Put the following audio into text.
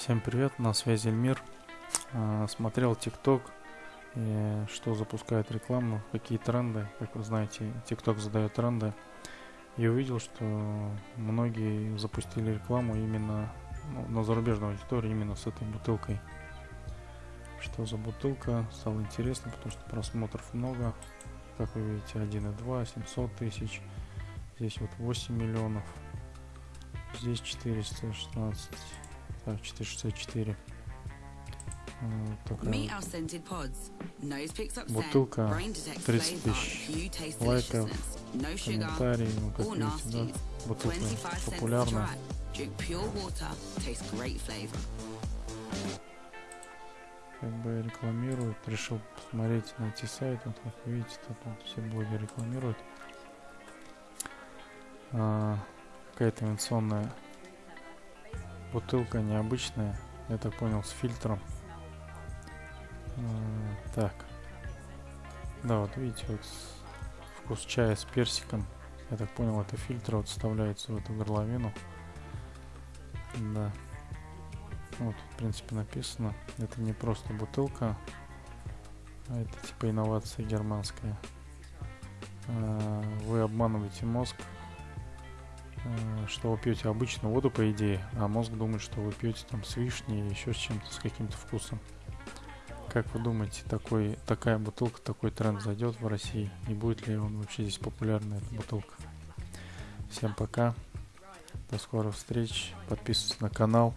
Всем привет, на связи Эльмир. А, Смотрел ТикТок, что запускает рекламу, какие тренды. Как вы знаете, ТикТок задает тренды. И увидел, что многие запустили рекламу именно ну, на зарубежной аудитории, именно с этой бутылкой. Что за бутылка, стало интересно, потому что просмотров много. Как вы видите, 1,2, 700 тысяч. Здесь вот 8 миллионов. Здесь 416. Так, 464. Вот такая Бутылка, brain detects 30 flavor, тысяч лайков, комментарии, ну, как видите, да, бутылка 25 cents to популярная. как бы рекламируют. Решил посмотреть, найти сайт. Вот как видите, тут вот все блогеры рекламируют. А, какая-то инновационная бутылка необычная. Я так понял, с фильтром. Так. Да, вот видите, вот вкус чая с персиком. Я так понял, это фильтр вот вставляется в эту горловину. Да. Вот, в принципе, написано. Это не просто бутылка, а это типа инновация германская. А, Вы обманываете мозг, что вы пьете обычную воду, по идее, а мозг думает, что вы пьете там с вишней или еще с чем-то, с каким-то вкусом. Как вы думаете, такой, такая бутылка, такой тренд зайдет в России? И будет ли он вообще здесь популярна, эта бутылка? Всем пока. До скорых встреч. Подписывайтесь на канал.